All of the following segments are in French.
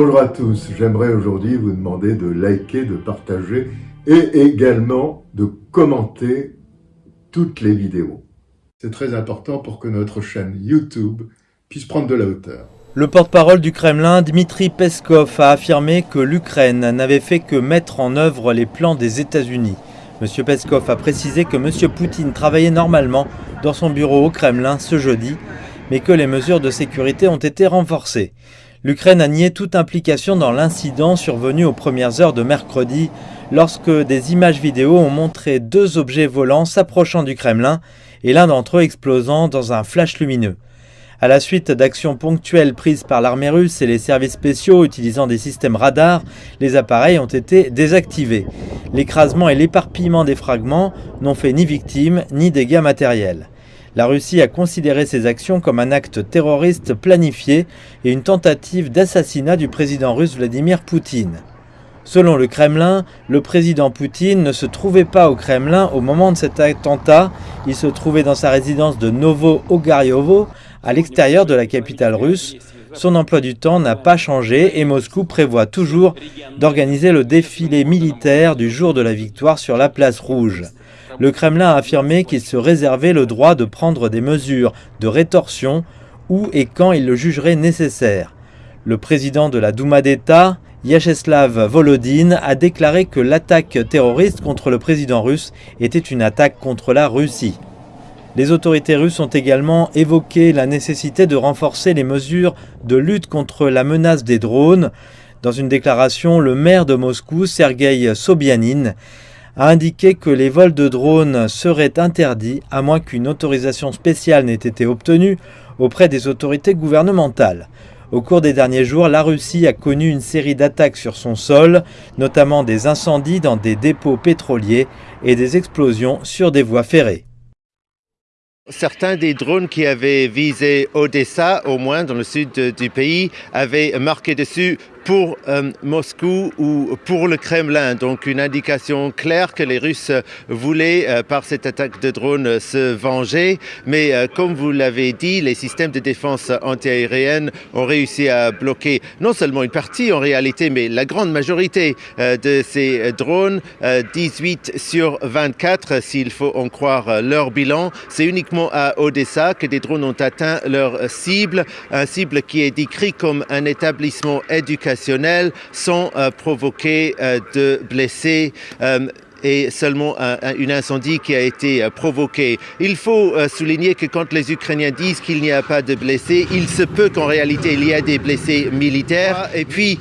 Bonjour à tous. J'aimerais aujourd'hui vous demander de liker, de partager et également de commenter toutes les vidéos. C'est très important pour que notre chaîne YouTube puisse prendre de la hauteur. Le porte-parole du Kremlin, Dmitri Peskov, a affirmé que l'Ukraine n'avait fait que mettre en œuvre les plans des États-Unis. M. Peskov a précisé que M. Poutine travaillait normalement dans son bureau au Kremlin ce jeudi, mais que les mesures de sécurité ont été renforcées. L'Ukraine a nié toute implication dans l'incident survenu aux premières heures de mercredi, lorsque des images vidéo ont montré deux objets volants s'approchant du Kremlin et l'un d'entre eux explosant dans un flash lumineux. À la suite d'actions ponctuelles prises par l'armée russe et les services spéciaux utilisant des systèmes radars, les appareils ont été désactivés. L'écrasement et l'éparpillement des fragments n'ont fait ni victimes ni dégâts matériels. La Russie a considéré ces actions comme un acte terroriste planifié et une tentative d'assassinat du président russe Vladimir Poutine. Selon le Kremlin, le président Poutine ne se trouvait pas au Kremlin au moment de cet attentat. Il se trouvait dans sa résidence de Novo-Ogaryovo, à l'extérieur de la capitale russe. Son emploi du temps n'a pas changé et Moscou prévoit toujours d'organiser le défilé militaire du jour de la victoire sur la place rouge. Le Kremlin a affirmé qu'il se réservait le droit de prendre des mesures de rétorsion où et quand il le jugerait nécessaire. Le président de la Douma d'État, Yacheslav Volodine, a déclaré que l'attaque terroriste contre le président russe était une attaque contre la Russie. Les autorités russes ont également évoqué la nécessité de renforcer les mesures de lutte contre la menace des drones. Dans une déclaration, le maire de Moscou, Sergei Sobyanin, a indiqué que les vols de drones seraient interdits à moins qu'une autorisation spéciale n'ait été obtenue auprès des autorités gouvernementales. Au cours des derniers jours, la Russie a connu une série d'attaques sur son sol, notamment des incendies dans des dépôts pétroliers et des explosions sur des voies ferrées. Certains des drones qui avaient visé Odessa, au moins dans le sud du pays, avaient marqué dessus pour euh, Moscou ou pour le Kremlin. Donc une indication claire que les Russes voulaient, euh, par cette attaque de drone, se venger. Mais euh, comme vous l'avez dit, les systèmes de défense antiaérienne ont réussi à bloquer non seulement une partie en réalité, mais la grande majorité de ces drones, 18 sur 24 s'il faut en croire leur bilan. C'est uniquement à Odessa que des drones ont atteint leur cible, un cible qui est décrit comme un établissement éducatif sans euh, provoquer euh, de blessés euh, et seulement un, incendie qui a été provoqué. Il faut souligner que quand les Ukrainiens disent qu'il n'y a pas de blessés, il se peut qu'en réalité il y a des blessés militaires. Et puis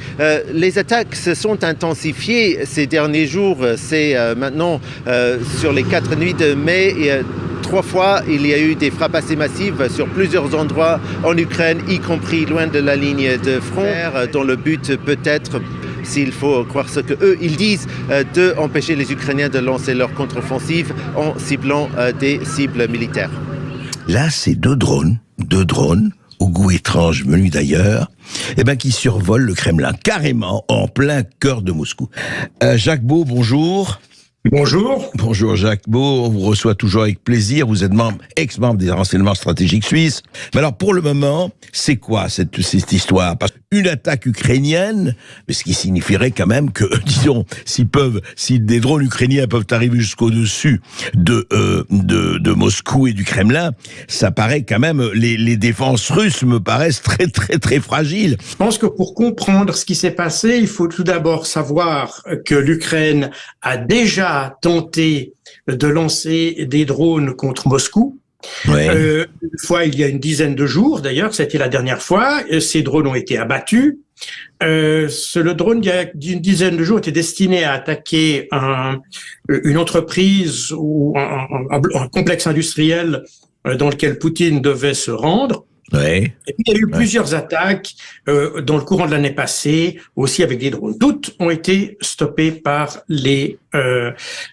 les attaques se sont intensifiées ces derniers jours. C'est maintenant sur les quatre nuits de mai. Trois fois, il y a eu des frappes assez massives sur plusieurs endroits en Ukraine, y compris loin de la ligne de front, dont le but peut être s'il faut croire ce que eux ils disent, euh, de empêcher les Ukrainiens de lancer leur contre-offensive en ciblant euh, des cibles militaires. Là, c'est deux drones, deux drones au goût étrange venu d'ailleurs, eh ben, qui survolent le Kremlin, carrément en plein cœur de Moscou. Euh, Jacques Beau, bonjour. Bonjour. Bonjour Jacques Beau, on vous reçoit toujours avec plaisir. Vous êtes membre, ex-membre des renseignements stratégiques suisses. Mais alors pour le moment, c'est quoi cette, cette histoire? Parce une attaque ukrainienne, ce qui signifierait quand même que, disons, s'ils peuvent, si des drones ukrainiens peuvent arriver jusqu'au-dessus de, euh, de, de Moscou et du Kremlin, ça paraît quand même, les, les défenses russes me paraissent très très très fragiles. Je pense que pour comprendre ce qui s'est passé, il faut tout d'abord savoir que l'Ukraine a déjà tenté de lancer des drones contre Moscou. Euh, une fois, il y a une dizaine de jours, d'ailleurs, c'était la dernière fois, ces drones ont été abattus. Euh, le drone, il y a une dizaine de jours, était destiné à attaquer un, une entreprise ou un complexe industriel euh, dans lequel Poutine devait se rendre. Ouais. Et puis, il y a eu plusieurs attaques euh, dans le courant de l'année passée, aussi avec des drones. Toutes ont été stoppées par les euh,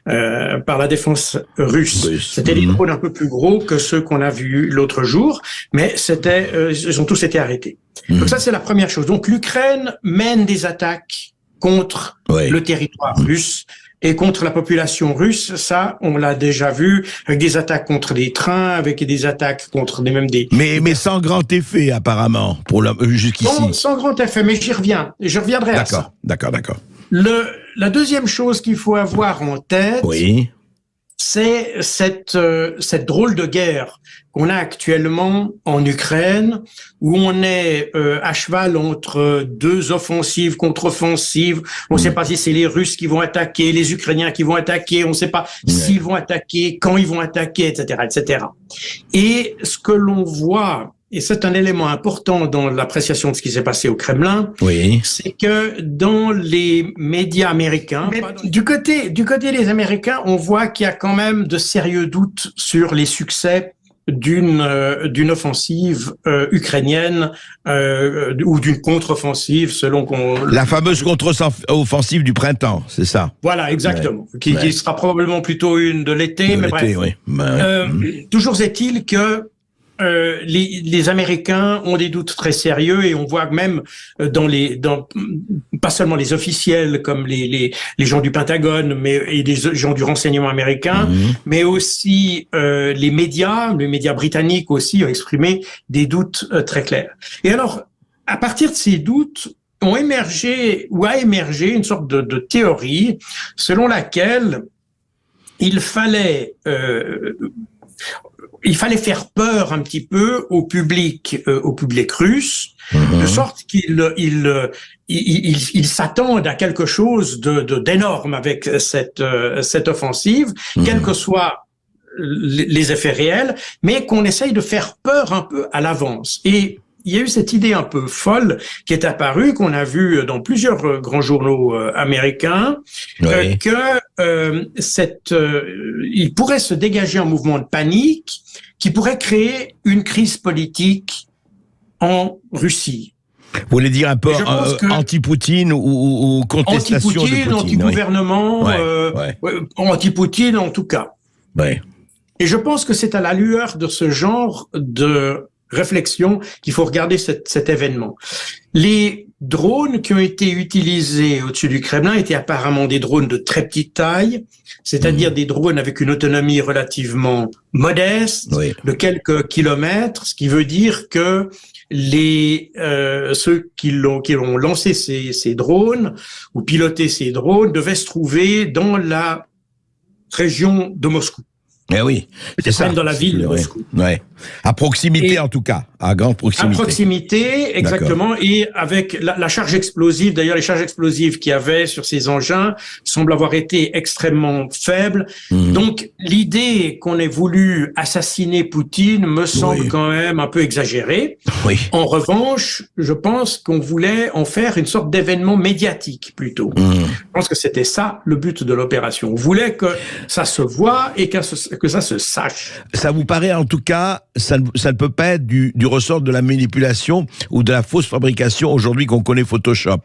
euh, par la défense russe. C'était des mhm. drones un peu plus gros que ceux qu'on a vus l'autre jour, mais c'était euh, ils ont tous été arrêtés. Donc mhm. ça c'est la première chose. Donc l'Ukraine mène des attaques contre le territoire russe Et contre la population russe, ça, on l'a déjà vu, avec des attaques contre des trains, avec des attaques contre des même des... Mais, mais sans grand effet, apparemment, pour euh, jusqu'ici. Sans, sans grand effet, mais j'y reviens. Je reviendrai à ça. D'accord, d'accord, d'accord. Le, la deuxième chose qu'il faut avoir en tête, oui. C'est cette, euh, cette drôle de guerre qu'on a actuellement en Ukraine, où on est euh, à cheval entre deux offensives, contre-offensives. On ne sait mm. pas si c'est les Russes qui vont attaquer, les Ukrainiens qui vont attaquer. On ne sait pas s'ils vont attaquer, quand ils vont attaquer, etc., etc. Et ce que l'on voit et c'est un élément important dans l'appréciation de ce qui s'est passé au Kremlin, oui. c'est que dans les médias américains, du côté du côté des Américains, on voit qu'il y a quand même de sérieux doutes sur les succès d'une euh, d'une offensive euh, ukrainienne euh, ou d'une contre-offensive selon qu'on la fameuse contre-offensive du printemps c'est ça. Voilà exactement. Qui, qui, sera probablement plutôt une de l'été mais bref. oui. Euh, toujours est-il que euh, les, les, Américains ont des doutes très sérieux et on voit même euh, dans les, dans, pas seulement les officiels comme les, les, les gens du Pentagone, mais et des gens du renseignement américain, mhm. mais aussi euh, les médias, les médias britanniques aussi ont exprimé des doutes euh, très clairs. Et alors, à partir de ces doutes, ont émergé ou a émergé une sorte de, de théorie selon laquelle il fallait euh, il fallait faire peur un petit peu au public, euh, au public russe, mhm. de sorte qu'il il, il, il, s'attendent à quelque chose de d'énorme avec cette euh, cette offensive, mmh. quels que soient les effets réels, mais qu'on essaye de faire peur un peu à l'avance. Et il y a eu cette idée un peu folle qui est apparue, qu'on a vu dans plusieurs euh, grands journaux euh, américains, euh, que cette, il pourrait se dégager un mouvement de panique qui pourrait créer une crise politique en Russie. Vous voulez dire un peu anti-Poutine ou, ou, contestation anti -Poutine, de Poutine Anti-gouvernement, anti-Poutine en tout cas. Ouais. Et je pense que c'est à la lueur de ce genre de réflexion qu'il faut regarder cet, cet, événement. Les drones qui ont été utilisés au-dessus du Kremlin étaient apparemment des drones de très petite taille, c'est-à-dire mmh. des drones avec une autonomie relativement modeste, de quelques kilomètres, ce qui veut dire que les euh, ceux qui l'ont qui ont lancé ces, ces drones ou piloté ces drones devaient se trouver dans la région de Moscou. Eh oui, c'est ça. dans la ville de Moscou. Ouais. À proximité en tout cas, à grande proximité. À proximité, exactement, et avec la, la charge explosive. D'ailleurs, les charges explosives qu'il y avait sur ces engins semblent avoir été extrêmement faibles. Mhm. Donc, l'idée qu'on ait voulu assassiner Poutine me semble quand même un peu exagérée. Oui. En revanche, je pense qu'on voulait en faire une sorte d'événement médiatique plutôt. Mhm. Je pense que c'était ça le but de l'opération. On voulait que ça se voit et que que ça se sache. Ça vous paraît en tout cas, ça ne, ça ne peut pas être du, du, ressort de la manipulation ou de la fausse fabrication aujourd'hui qu'on connaît Photoshop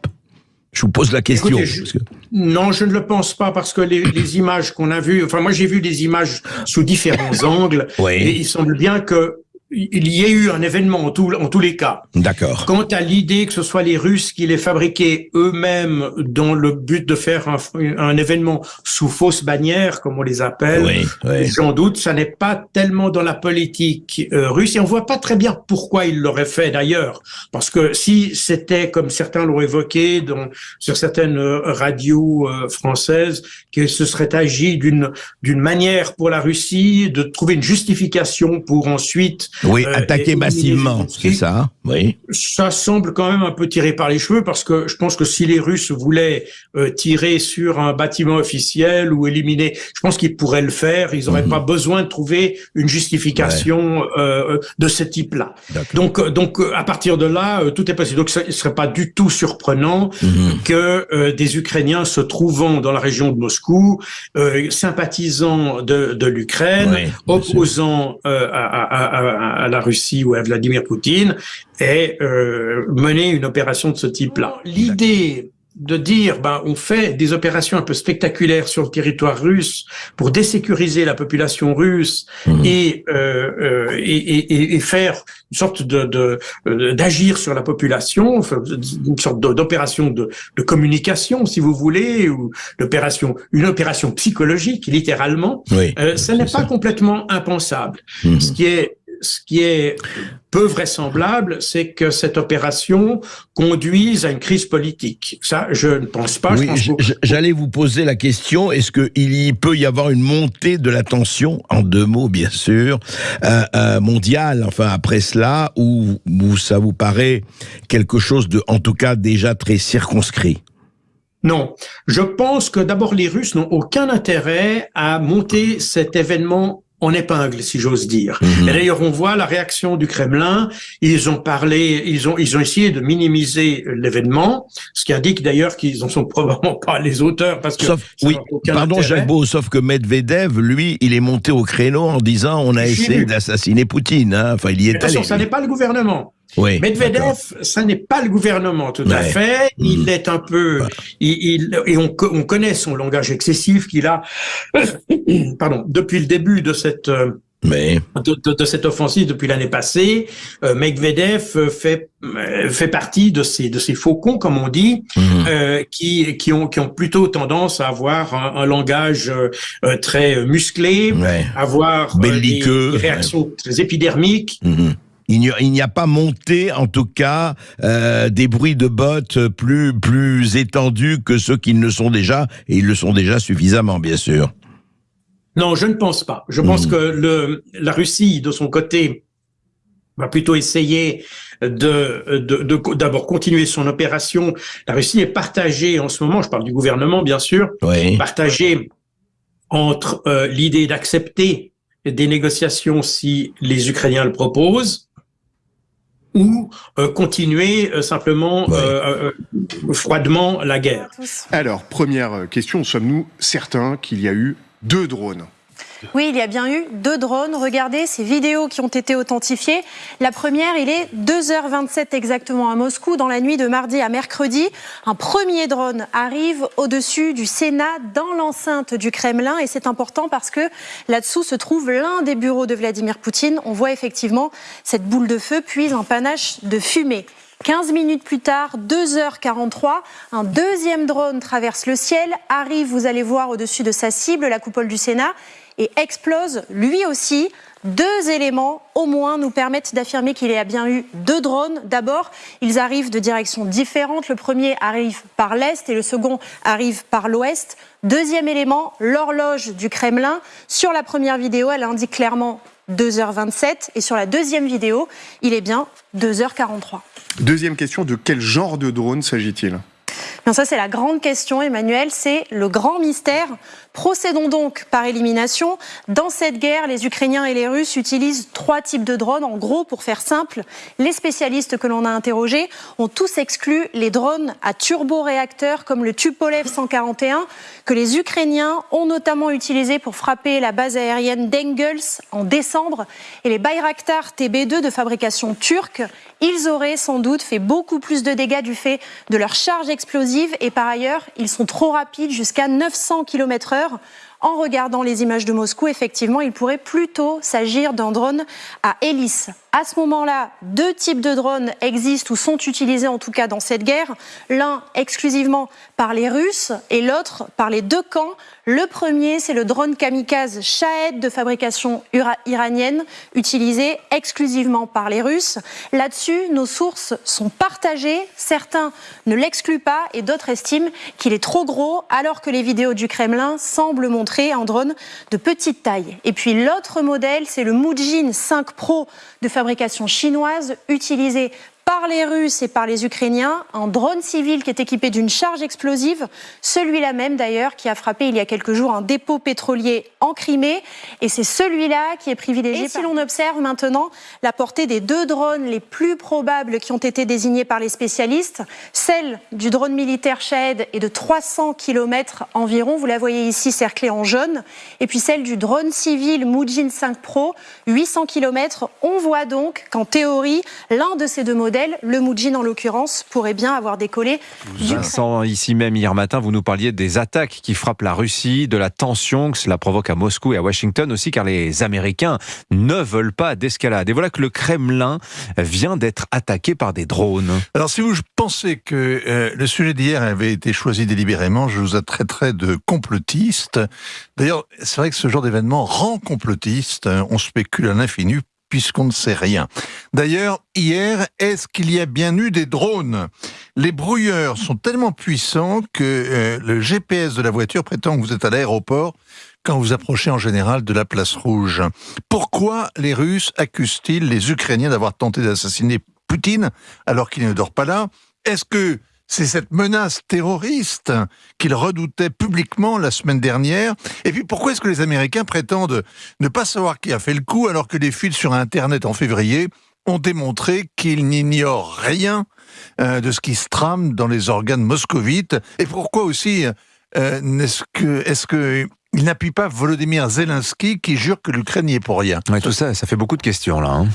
je vous pose la question. Écoutez, Non, je ne le pense pas parce que les, les images qu'on a vues, enfin moi j'ai vu des images sous différents angles oui. et il semble bien que il y a eu un événement en, tout, en tous les cas. D'accord. Quant à l'idée que ce soit les Russes qui les fabriquaient eux-mêmes dans le but de faire un, un, événement sous fausse bannière, comme on les appelle, oui, oui. j'en doute, ça n'est pas tellement dans la politique euh, russe et on voit pas très bien pourquoi ils l'auraient fait d'ailleurs. Parce que si c'était, comme certains l'ont évoqué dans, sur certaines euh, radios euh, françaises, que ce serait agi d'une d'une manière pour la Russie de trouver une justification pour ensuite oui, euh, attaquer massivement, c'est ça. Oui. Ça semble quand même un peu tiré par les cheveux parce que je pense que si les Russes voulaient euh, tirer sur un bâtiment officiel ou éliminer, je pense qu'ils pourraient le faire. Ils n'auraient mmh. pas besoin de trouver une justification ouais. euh, de ce type-là. Donc, donc à partir de là, euh, tout est possible. Donc, ce ne serait pas du tout surprenant mmh. que euh, des Ukrainiens se trouvant dans la région de Moscou, sympathisant de, de l'Ukraine, ouais, opposant à, à, à à la Russie ou à Vladimir Poutine et euh, mener une opération de ce type-là. L'idée de dire, ben, on fait des opérations un peu spectaculaires sur le territoire russe pour désécuriser la population russe mmh. et, euh, euh, et, et, et, faire une sorte de d'agir sur la population, une sorte d'opération de, de, communication, si vous voulez, ou d'opération, une opération psychologique, littéralement. Oui, euh, ce n'est pas complètement impensable. Mmh. Ce qui est ce qui est peu vraisemblable, c'est que cette opération conduise à une crise politique. Ça, je ne pense pas. Oui, j'allais vous poser la question est-ce qu'il y peut y avoir une montée de la tension, en deux mots bien sûr, euh, euh, mondiale, enfin après cela, ou, ou ça vous paraît quelque chose de, en tout cas, déjà très circonscrit? Non, je pense que d'abord les Russes n'ont aucun intérêt à monter cet événement en épingle, si j'ose dire. Mhm. Et d'ailleurs, on voit la réaction du Kremlin. Ils ont parlé, ils ont, ils ont essayé de minimiser l'événement, ce qui indique d'ailleurs qu'ils en sont probablement pas les auteurs, parce que sauf, oui, pardon Jacques Beau, sauf que Medvedev, lui, il est monté au créneau en disant on a essayé d'assassiner Poutine. Hein. Enfin, il y est allé. ça n'est pas le gouvernement. Oui, Medvedev, ça n'est pas le gouvernement tout à fait. Il hmm. est un peu, il, et on, on, connaît son langage excessif qu'il a, pardon, depuis le début de cette euh, mais... De, de, cette offensive depuis l'année passée, euh, Medvedev fait euh, fait partie de ces de ces faucons, comme on dit, hmm. euh, qui qui ont qui ont plutôt tendance à avoir un, langage très musclé, avoir Belliqueux, des, réactions très épidermiques. Hmm il n'y a, pas monté, en tout cas, euh, des bruits de bottes plus, plus étendus que ceux qui ne sont déjà, et ils le sont déjà suffisamment, bien sûr. Non, je ne pense pas. Je pense hmm. que le, la Russie, de son côté, va plutôt essayer de d'abord continuer son opération. La Russie est partagée en ce moment, je parle du gouvernement bien sûr, partagée entre euh, l'idée d'accepter des négociations si les Ukrainiens le proposent, ou euh, continuer euh, simplement euh, froidement la guerre. Alors, première question, sommes-nous certains qu'il y a eu deux drones? Oui, il y a bien eu deux drones. Regardez ces vidéos qui ont été authentifiées. La première, il est 2h27 exactement à Moscou, dans la nuit de mardi à mercredi. Un premier drone arrive au-dessus du Sénat, dans l'enceinte du Kremlin. Et c'est important parce que là-dessous se trouve l'un des bureaux de Vladimir Poutine. On voit effectivement cette boule de feu, puis un panache de fumée. 15 minutes plus tard, 2h43, un deuxième drone traverse le ciel, arrive, vous allez voir, au-dessus de sa cible, la coupole du Sénat, et explose lui aussi. Deux éléments au moins nous permettent d'affirmer qu'il y a bien eu deux drones. D'abord, ils arrivent de directions différentes. Le premier arrive par l'est et le second arrive par l'ouest. Deuxième élément, l'horloge du Kremlin. Sur la première vidéo, elle indique clairement 2h27 et sur la deuxième vidéo, il est bien 2h43. Deuxième question, de quel genre de drone s'agit-il? Ça, c'est la grande question, Emmanuel, c'est le grand mystère. Procédons donc par élimination. Dans cette guerre, les Ukrainiens et les Russes utilisent trois types de drones. En gros, pour faire simple, les spécialistes que l'on a interrogés ont tous exclu les drones à turboréacteurs comme le Tupolev 141 que les Ukrainiens ont notamment utilisé pour frapper la base aérienne d'Engels en décembre et les Bayraktar TB2 de fabrication turque. Ils auraient sans doute fait beaucoup plus de dégâts du fait de leur charge explosive et par ailleurs, ils sont trop rapides jusqu'à 900 km/h en regardant les images de Moscou, effectivement, il pourrait plutôt s'agir d'un drone à hélice. À ce moment-là, deux types de drones existent ou sont utilisés en tout cas dans cette guerre. L'un exclusivement par les Russes et l'autre par les deux camps. Le premier, c'est le drone kamikaze Shahed de fabrication iranienne, utilisé exclusivement par les Russes. Là-dessus, nos sources sont partagées. Certains ne l'excluent pas et d'autres estiment qu'il est trop gros, alors que les vidéos du Kremlin semblent montrer un drone de petite taille. Et puis l'autre modèle, c'est le Mujin 5 Pro de fabrication fabrication chinoise utilisée par les Russes et par les Ukrainiens, un drone civil qui est équipé d'une charge explosive, celui-là même d'ailleurs qui a frappé il y a quelques jours un dépôt pétrolier en Crimée, et c'est celui-là qui est privilégié. Et si l'on observe maintenant la portée des deux drones les plus probables qui ont été désignés par les spécialistes, celle du drone militaire Shahed est de 300 km environ, vous la voyez ici cerclée en jaune, et puis celle du drone civil Mujin 5 Pro, 800 km. On voit donc qu'en théorie, l'un de ces deux modèles modèle, le Moujin en l'occurrence, pourrait bien avoir décollé. Vincent, ici même hier matin, vous nous parliez des attaques qui frappent la Russie, de la tension que cela provoque à Moscou et à Washington aussi, car les Américains ne veulent pas d'escalade. Et voilà que le Kremlin vient d'être attaqué par des drones. Alors si vous pensez que euh, le sujet d'hier avait été choisi délibérément, je vous traiterai de complotiste. D'ailleurs, c'est vrai que ce genre d'événement rend complotiste. On spécule à l'infini puisqu'on ne sait rien. D'ailleurs, hier, est-ce qu'il y a bien eu des drones? Les brouilleurs sont tellement puissants que euh, le GPS de la voiture prétend que vous êtes à l'aéroport quand vous approchez en général de la place rouge. Pourquoi les Russes accusent-ils les Ukrainiens d'avoir tenté d'assassiner Poutine alors qu'il ne dort pas là? Est-ce que c'est cette menace terroriste qu'ils redoutaient publiquement la semaine dernière. Et puis pourquoi est-ce que les Américains prétendent ne pas savoir qui a fait le coup alors que les fuites sur Internet en février ont démontré qu'ils n'ignorent rien euh, de ce qui se trame dans les organes moscovites? Et pourquoi aussi euh, est-ce que, est-ce que il n'appuie pas Volodymyr Zelensky qui jure que l'Ukraine n'y est pour rien. tout ça, ça fait beaucoup de questions là. Hein.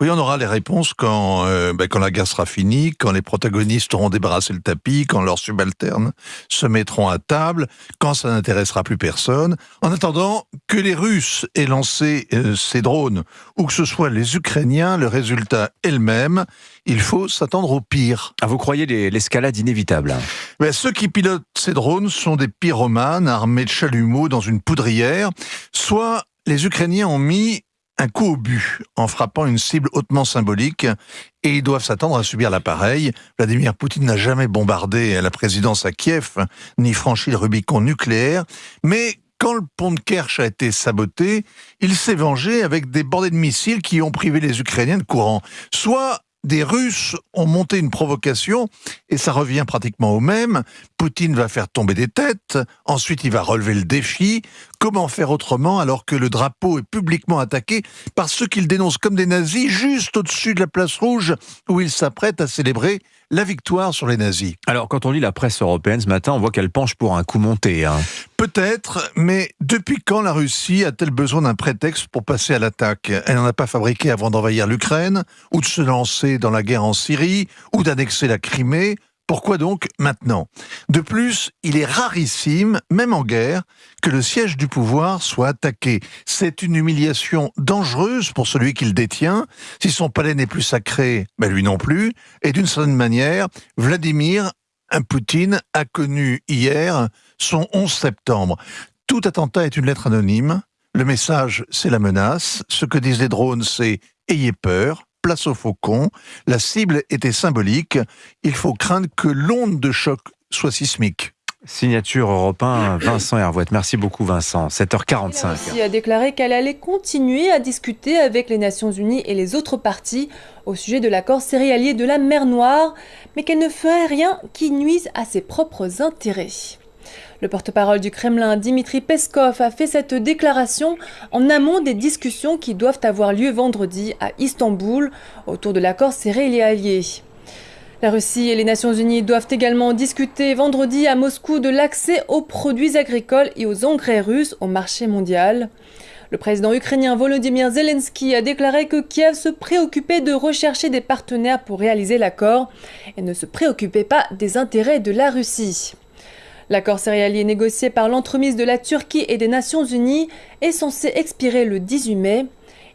Oui, on aura les réponses quand, euh, ben, quand la guerre sera finie, quand les protagonistes auront débarrassé le tapis, quand leurs subalternes se mettront à table, quand ça n'intéressera plus personne. En attendant, que les Russes aient lancé euh, ces drones ou que ce soit les Ukrainiens, le résultat est le même. Il faut s'attendre au pire. Ah, vous croyez l'escalade inévitable ben, Ceux qui pilotent ces drones sont des pyromanes armés de chalumeaux dans une poudrière. Soit les Ukrainiens ont mis un coup au but en frappant une cible hautement symbolique et ils doivent s'attendre à subir l'appareil. Vladimir Poutine n'a jamais bombardé la présidence à Kiev ni franchi le Rubicon nucléaire, mais quand le pont de Kerch a été saboté, il s'est vengé avec des bordées de missiles qui ont privé les Ukrainiens de courant. Soit des Russes ont monté une provocation, et ça revient pratiquement au même. Poutine va faire tomber des têtes, ensuite il va relever le défi. Comment faire autrement alors que le drapeau est publiquement attaqué par ceux qu'il dénonce comme des nazis juste au-dessus de la place rouge où il s'apprête à célébrer la victoire sur les nazis. Alors, quand on lit la presse européenne ce matin, on voit qu'elle penche pour un coup monté. Hein. Peut-être, mais depuis quand la Russie a-t-elle besoin d'un prétexte pour passer à l'attaque? Elle n'en a pas fabriqué avant d'envahir l'Ukraine, ou de se lancer dans la guerre en Syrie, ou d'annexer la Crimée, pourquoi donc maintenant? De plus, il est rarissime, même en guerre, que le siège du pouvoir soit attaqué. C'est une humiliation dangereuse pour celui qui le détient. Si son palais n'est plus sacré, ben lui non plus. Et d'une certaine manière, Vladimir Poutine a connu hier son 11 septembre. Tout attentat est une lettre anonyme. Le message, c'est la menace. Ce que disent les drones, c'est ayez peur place au faucon. La cible était symbolique. Il faut craindre que l'onde de choc soit sismique. Signature européen Vincent Hervouette. Merci beaucoup Vincent. 7h45. La Russie a déclaré qu'elle allait continuer à discuter avec les Nations Unies et les autres parties au sujet de l'accord céréalier de la mer Noire, mais qu'elle ne ferait rien qui nuise à ses propres intérêts. Le porte-parole du Kremlin, Dimitri Peskov, a fait cette déclaration en amont des discussions qui doivent avoir lieu vendredi à Istanbul autour de l'accord céréalier. La Russie et les Nations Unies doivent également discuter vendredi à Moscou de l'accès aux produits agricoles et aux engrais russes au marché mondial. Le président ukrainien Volodymyr Zelensky a déclaré que Kiev se préoccupait de rechercher des partenaires pour réaliser l'accord et ne se préoccupait pas des intérêts de la Russie. L'accord céréalier négocié par l'entremise de la Turquie et des Nations Unies est censé expirer le 18 mai.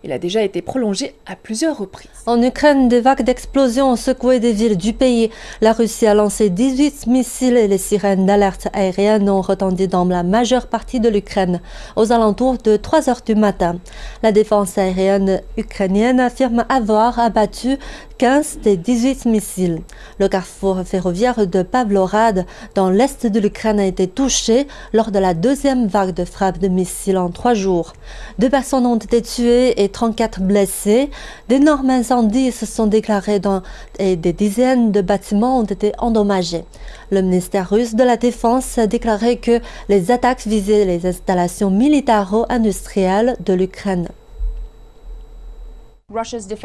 Il a déjà été prolongé à plusieurs reprises. En Ukraine, des vagues d'explosions ont secoué des villes du pays. La Russie a lancé 18 missiles et les sirènes d'alerte aérienne ont retenti dans la majeure partie de l'Ukraine, aux alentours de 3 heures du matin. La défense aérienne ukrainienne affirme avoir abattu 15 des 18 missiles. Le carrefour ferroviaire de Pavlorad, dans l'est de l'Ukraine, a été touché lors de la deuxième vague de frappe de missiles en trois jours. Deux personnes ont été tuées et 34 blessés. D'énormes incendies se sont déclarés et des dizaines de bâtiments ont été endommagés. Le ministère russe de la Défense a déclaré que les attaques visaient les installations militaro-industrielles de l'Ukraine.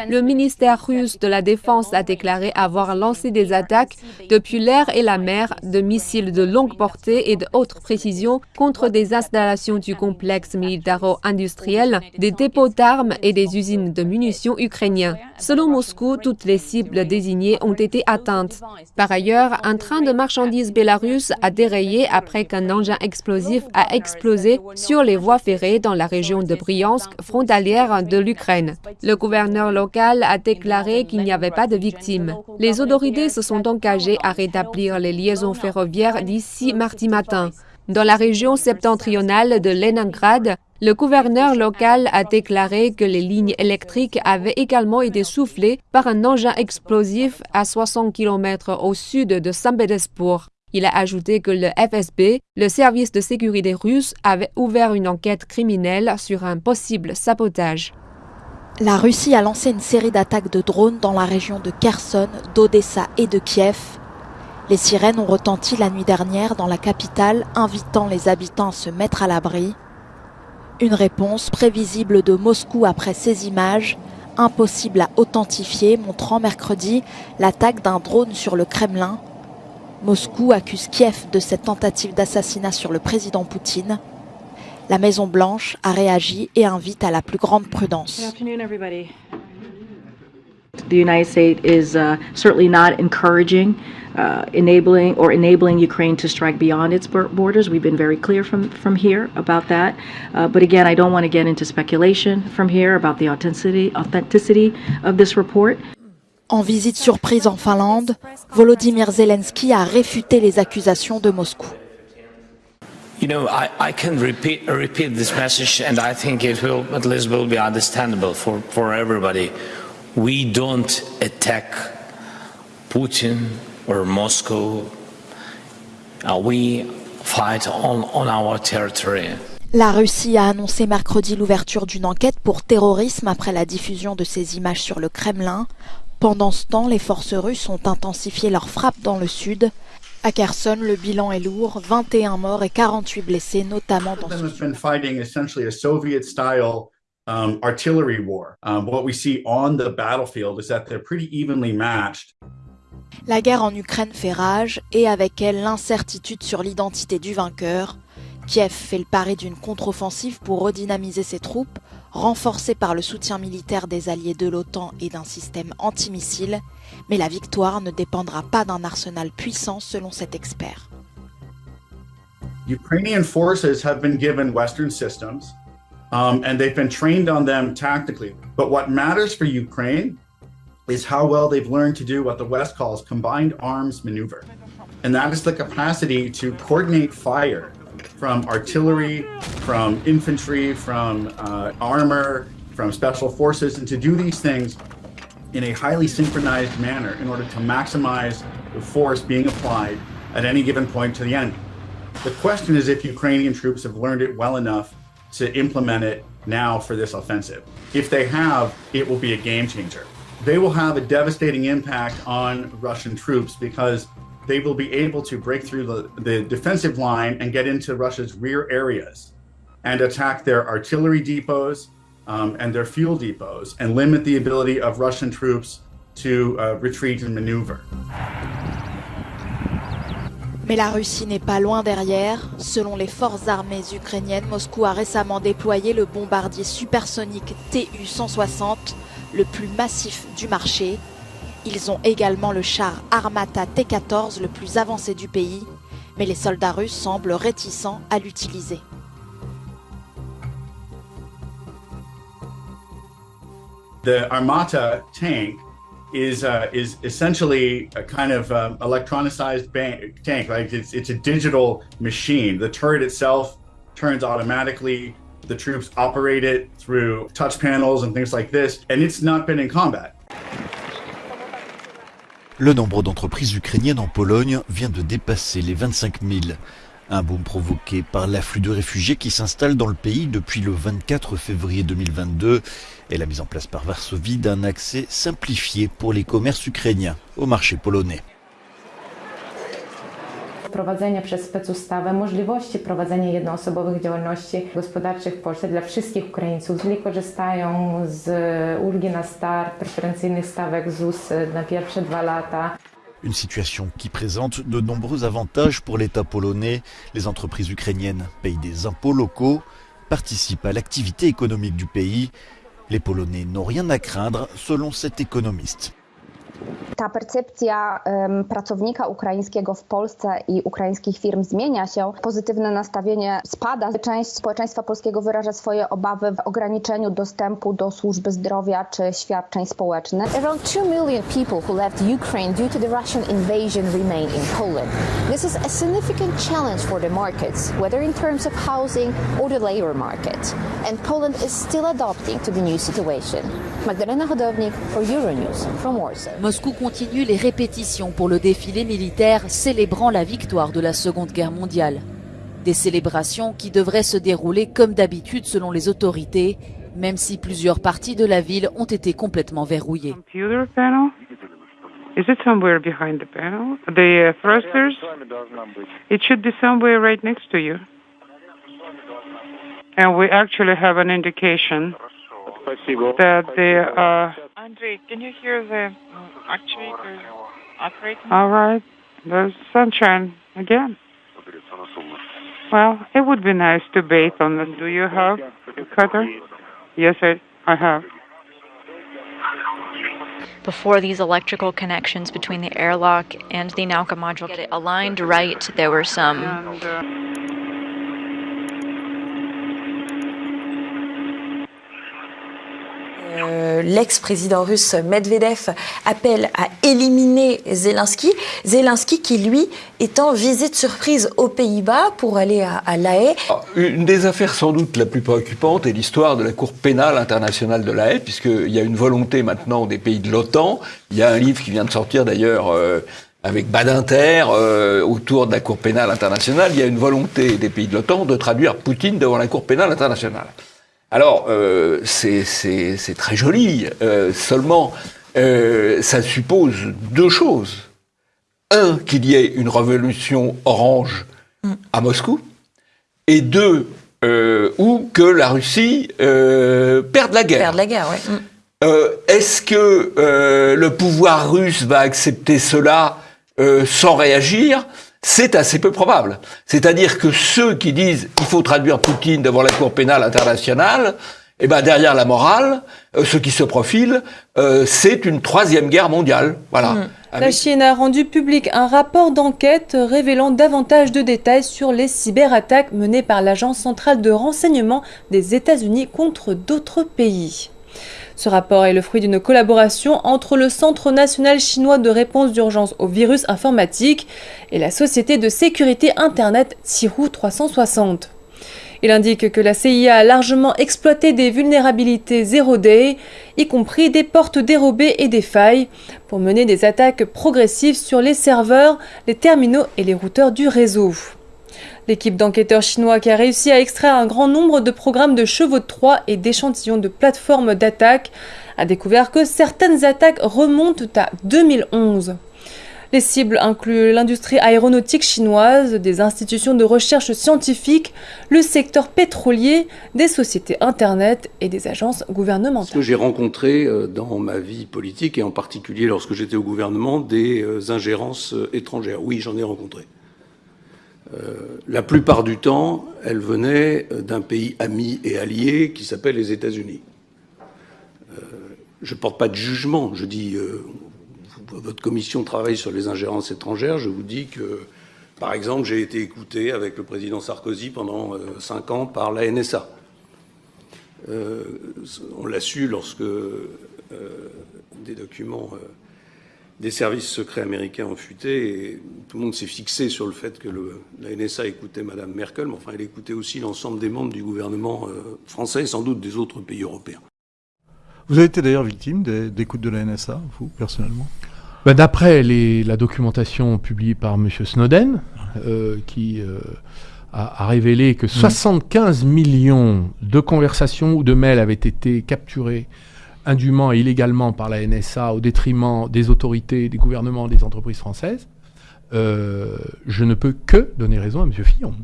Le ministère russe de la Défense a déclaré avoir lancé des attaques depuis l'air et la mer de missiles de longue portée et de haute précision contre des installations du complexe militaro-industriel, des dépôts d'armes et des usines de munitions ukrainiens. Selon Moscou, toutes les cibles désignées ont été atteintes. Par ailleurs, un train de marchandises bélarus a dérayé après qu'un engin explosif a explosé sur les voies ferrées dans la région de Bryansk, frontalière de l'Ukraine. Le gouverneur local a déclaré qu'il n'y avait pas de victimes. Les autorités se sont engagées à rétablir les liaisons ferroviaires d'ici mardi matin. Dans la région septentrionale de Leningrad, le gouverneur local a déclaré que les lignes électriques avaient également été soufflées par un engin explosif à 60 km au sud de Saint-Pétersbourg. Il a ajouté que le FSB, le service de sécurité russe, avait ouvert une enquête criminelle sur un possible sabotage. La Russie a lancé une série d'attaques de drones dans la région de Kherson, d'Odessa et de Kiev. Les sirènes ont retenti la nuit dernière dans la capitale, invitant les habitants à se mettre à l'abri. Une réponse prévisible de Moscou après ces images, impossible à authentifier, montrant mercredi l'attaque d'un drone sur le Kremlin. Moscou accuse Kiev de cette tentative d'assassinat sur le président Poutine. La Maison Blanche a réagi et invite à la plus grande prudence. The United States is uh, certainly not encouraging uh, enabling or enabling Ukraine to strike beyond its borders. We've been very clear from, from here about that. Uh, but again, I don't want to get into speculation from here about the authenticity, authenticity of this report. En visite surprise en Finlande, Volodymyr Zelensky a réfuté les accusations de Moscou. You know, I, I can repeat, repeat this message and I think it will at least will be understandable for, for everybody. We don't attack Putin or Moscow. Uh, we fight on, on our territory. La Russie a annoncé mercredi l'ouverture d'une enquête pour terrorisme après la diffusion de ces images sur le Kremlin. Pendant ce temps, les forces russes ont intensifié leurs frappes dans le sud. À Kherson, le bilan est lourd, 21 morts et 48 blessés, notamment dans ce Um, artillery war. Um, what we see on the battlefield is that they're pretty evenly matched. La guerre en Ukraine fait rage et avec elle l'incertitude sur l'identité du vainqueur. Kiev fait le pari d'une contre-offensive pour redynamiser ses troupes, renforcée par le soutien militaire des alliés de l'OTAN et d'un système antimissile, mais la victoire ne dépendra pas d'un arsenal puissant selon cet expert. Ukrainian forces have been given Western systems um, and they've been trained on them tactically. But what matters for Ukraine is how well they've learned to do what the West calls combined arms maneuver. And that is the capacity to coordinate fire from artillery, from infantry, from uh, armor, from special forces, and to do these things in a highly synchronized manner in order to maximize the force being applied at any given point to the enemy. The question is if Ukrainian troops have learned it well enough to implement it now for this offensive. If they have, it will be a game changer. They will have a devastating impact on Russian troops because they will be able to break through the, the defensive line and get into Russia's rear areas and attack their artillery depots um, and their fuel depots and limit the ability of Russian troops to uh, retreat and maneuver. Mais la Russie n'est pas loin derrière. Selon les forces armées ukrainiennes, Moscou a récemment déployé le bombardier supersonique Tu-160, le plus massif du marché. Ils ont également le char Armata T-14, le plus avancé du pays, mais les soldats russes semblent réticents à l'utiliser. The Armata tank is uh, is essentially a kind of um, electronicized tank. Like it's it's a digital machine. The turret itself turns automatically. The troops operate it through touch panels and things like this, and it's not been in combat. Le nombre d'entreprises ukrainiennes en Pologne vient de dépasser les 25 000. Un boom provoqué par l'afflux de réfugiés qui s'installent dans le pays depuis le 24 février 2022 et la mise en place par Varsovie d'un accès simplifié pour les commerces ukrainiens au marché polonais. wprowadzenia przez specustawę możliwości prowadzenia jednoosobowych działalności gospodarczych w Polsce dla wszystkich Ukraińców, którzy korzystają z ulgi na start, preferencyjnych stawek ZUS na pierwsze dwa lata. Une situation qui présente de nombreux avantages pour l'État polonais. Les entreprises ukrainiennes payent des impôts locaux, participent à l'activité économique du pays. Les Polonais n'ont rien à craindre selon cet économiste. Ta percepcja um, pracownika ukraińskiego w Polsce i ukraińskich firm zmienia się, pozytywne nastawienie spada. Część społeczeństwa polskiego wyraża swoje obawy w ograniczeniu dostępu do służby zdrowia czy świadczeń społecznych. Around 2 million people who left Ukraine due to the Russian invasion remain in Poland. This is a significant challenge for the markets, whether in terms of housing or the labor market. And Poland is still adapting to the new situation. Magdalena Hodownik for Euronews from Warsaw. Moscou continue les répétitions pour le défilé militaire célébrant la victoire de la Seconde Guerre mondiale. Des célébrations qui devraient se dérouler comme d'habitude selon les autorités, même si plusieurs parties de la ville ont été complètement verrouillées. Is it somewhere behind the panel? The uh, thrusters? It should be somewhere right next to you. And we actually have an indication that the uh, Andrei, can you hear the actuators operating? All right. There's sunshine again. Well, it would be nice to bathe on this. Do you have a cutter? Yes, I, I have. Before these electrical connections between the airlock and the Nauka module get it aligned right, there were some And, uh, Euh, L'ex-président russe Medvedev appelle à éliminer Zelensky. Zelensky qui, lui, est en visite surprise aux Pays-Bas pour aller à, à La Haye. Une des affaires sans doute la plus préoccupante est l'histoire de la Cour pénale internationale de La Haye, puisqu'il y a une volonté maintenant des pays de l'OTAN. Il y a un livre qui vient de sortir d'ailleurs euh, avec Badinter euh, autour de la Cour pénale internationale. Il y a une volonté des pays de l'OTAN de traduire Poutine devant la Cour pénale internationale. Alors, euh, c'est très joli, euh, seulement euh, ça suppose deux choses. Un, qu'il y ait une révolution orange à Moscou, et deux, ou que la Russie perde la guerre. La. Mm. Est-ce que le pouvoir russe va accepter cela sans réagir? C'est assez peu probable. C'est-à-dire que ceux qui disent il faut traduire Poutine devant la Cour pénale internationale, eh ben derrière la morale, euh, ce qui se profile, euh, c'est une troisième guerre mondiale. Voilà. Mm. La Chine a rendu public un rapport d'enquête révélant davantage de détails sur les cyberattaques menées par l'Agence centrale de renseignement des États-Unis contre d'autres pays. Ce rapport est le fruit d'une collaboration entre le Centre national chinois de réponse d'urgence aux virus informatiques et la société de sécurité Internet Tsihu 360. Il indique que la CIA a largement exploité des vulnérabilités zero day, y compris des portes dérobées et des failles, pour mener des attaques progressives sur les serveurs, les terminaux et les routeurs du réseau. L'équipe d'enquêteurs chinois qui a réussi à extraire un grand nombre de programmes de chevaux de Troie et d'échantillons de plateformes d'attaque a découvert que certaines attaques remontent à 2011. Les cibles incluent l'industrie aéronautique chinoise, des institutions de recherche scientifique, le secteur pétrolier, des sociétés Internet et des agences gouvernementales. que j'ai rencontré euh, dans ma vie politique, et en particulier lorsque j'étais au gouvernement, des euh, ingérences euh, étrangères. Oui, j'en ai rencontré. Euh, la plupart du temps, elles venaient euh, d'un pays ami et allié qui s'appelle les États-Unis. Euh, je ne porte pas de jugement, je dis, votre commission travaille sur les ingérences étrangères, je vous dis que, par exemple, j'ai été écouté avec le président Sarkozy pendant cinq ans par la NSA. On l'a su lorsque des documents des services secrets américains ont fuité et tout le monde s'est fixé sur le fait que le- la NSA écoutait Madame Merkel, mais enfin elle écoutait aussi l'ensemble des membres du gouvernement euh, français et sans doute des autres pays européens. Vous avez été d'ailleurs victime d'écoute de la NSA, vous, personnellement? Bah, D'après la documentation publiée par M. Snowden, euh, qui euh, a, a révélé que 75 millions de conversations ou de mails avaient été capturés indûment et illégalement par la NSA au détriment des autorités, des gouvernements, des entreprises françaises, je ne peux que donner raison à M. Fillon.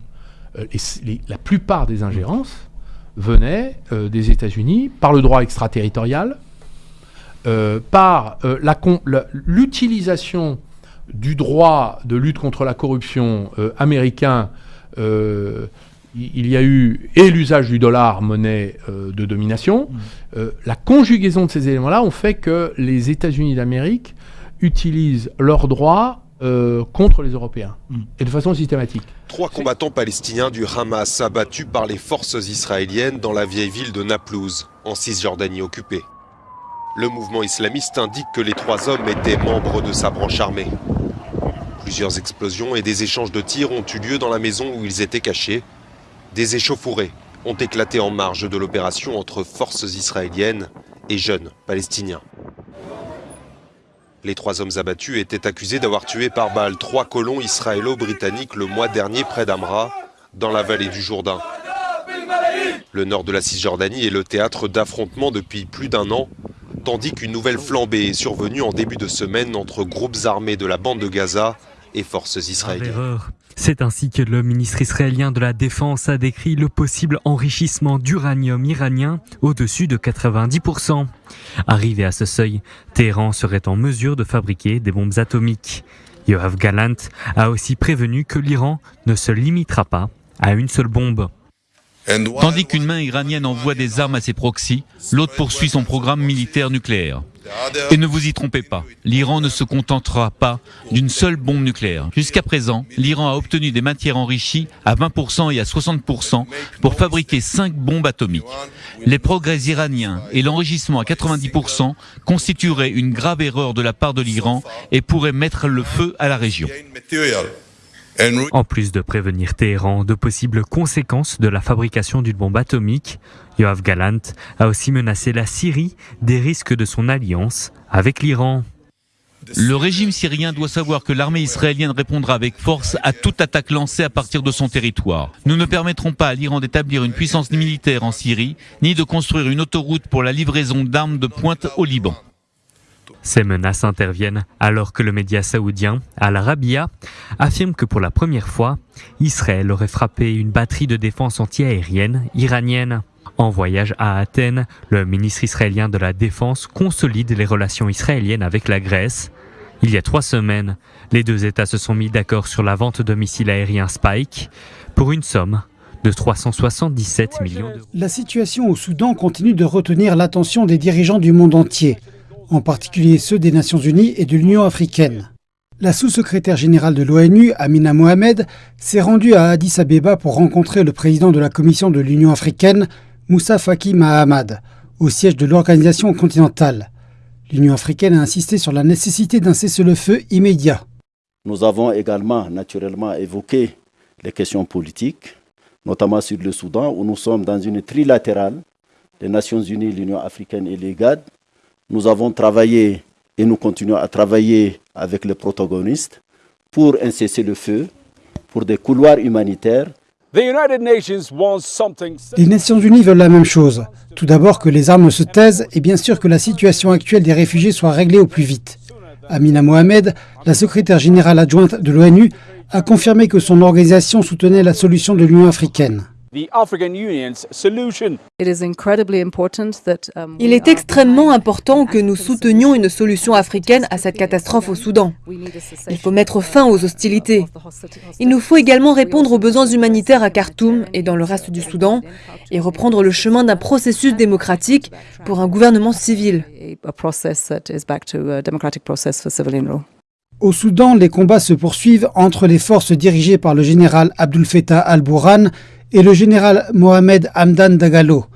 la plupart des ingérences venaient des États-Unis par le droit extraterritorial, par l'utilisation du droit de lutte contre la corruption américain il y a eu et l'usage du dollar, monnaie euh, de domination. Mm. Euh, la conjugaison de ces éléments-là ont fait que les États-Unis d'Amérique utilisent leurs droits euh, contre les Européens, mm. et de façon systématique. Trois combattants palestiniens du Hamas abattus par les forces israéliennes dans la vieille ville de Naplouse, en Cisjordanie occupée. Le mouvement islamiste indique que les trois hommes étaient membres de sa branche armée. Plusieurs explosions et des échanges de tirs ont eu lieu dans la maison où ils étaient cachés, des échauffourées ont éclaté en marge de l'opération entre forces israéliennes et jeunes palestiniens. Les trois hommes abattus étaient accusés d'avoir tué par balle trois colons israélo-britanniques le mois dernier près d'Amra, dans la vallée du Jourdain. Le nord de la Cisjordanie est le théâtre d'affrontements depuis plus d'un an, tandis qu'une nouvelle flambée est survenue en début de semaine entre groupes armés de la bande de Gaza et forces israéliennes. C'est ainsi que le ministre israélien de la Défense a décrit le possible enrichissement d'uranium iranien au-dessus de 90%. Arrivé à ce seuil, Téhéran serait en mesure de fabriquer des bombes atomiques. Yoav Galant a aussi prévenu que l'Iran ne se limitera pas à une seule bombe. Tandis qu'une main iranienne envoie des armes à ses proxys, l'autre poursuit son programme militaire nucléaire. Et ne vous y trompez pas, l'Iran ne se contentera pas d'une seule bombe nucléaire. Jusqu'à présent, l'Iran a obtenu des matières enrichies à 20% et à 60% pour fabriquer 5 bombes atomiques. Les progrès iraniens et l'enrichissement à 90% constitueraient une grave erreur de la part de l'Iran et pourraient mettre le feu à la région. En plus de prévenir Téhéran de possibles conséquences de la fabrication d'une bombe atomique, Yoav Galant a aussi menacé la Syrie des risques de son alliance avec l'Iran. Le régime syrien doit savoir que l'armée israélienne répondra avec force à toute attaque lancée à partir de son territoire. Nous ne permettrons pas à l'Iran d'établir une puissance militaire en Syrie, ni de construire une autoroute pour la livraison d'armes de pointe au Liban. Ces menaces interviennent alors que le média saoudien Al Arabiya affirme que pour la première fois, Israël aurait frappé une batterie de défense antiaérienne iranienne. En voyage à Athènes, le ministre israélien de la Défense consolide les relations israéliennes avec la Grèce. Il y a trois semaines, les deux États se sont mis d'accord sur la vente de missiles aériens Spike pour une somme de 377 millions d'euros. La situation au Soudan continue de retenir l'attention des dirigeants du monde entier en particulier ceux des Nations Unies et de l'Union africaine. La sous-secrétaire générale de l'ONU, Amina Mohamed, s'est rendue à Addis Abeba pour rencontrer le président de la Commission de l'Union africaine, Moussa Faki Mahamad, au siège de l'organisation continentale. L'Union africaine a insisté sur la nécessité d'un cessez-le-feu immédiat. Nous avons également naturellement évoqué les questions politiques, notamment sur le Soudan, où nous sommes dans une trilatérale, les Nations Unies, l'Union africaine et les GAD, nous avons travaillé et nous continuons à travailler avec les protagonistes pour un cessez-le-feu, pour des couloirs humanitaires. Les Nations Unies veulent la même chose. Tout d'abord que les armes se taisent et bien sûr que la situation actuelle des réfugiés soit réglée au plus vite. Amina Mohamed, la secrétaire générale adjointe de l'ONU, a confirmé que son organisation soutenait la solution de l'Union africaine. Um, Il est extrêmement important que nous soutenions une solution africaine à cette catastrophe au Soudan. Il faut mettre fin aux hostilités. Il nous faut également répondre aux besoins humanitaires à Khartoum et dans le reste du Soudan et reprendre le chemin d'un processus démocratique pour un gouvernement civil. Au Soudan, les combats se poursuivent entre les forces dirigées par le général Abdul Fattah al-Burhan et le général Mohamed Hamdan Dagalo.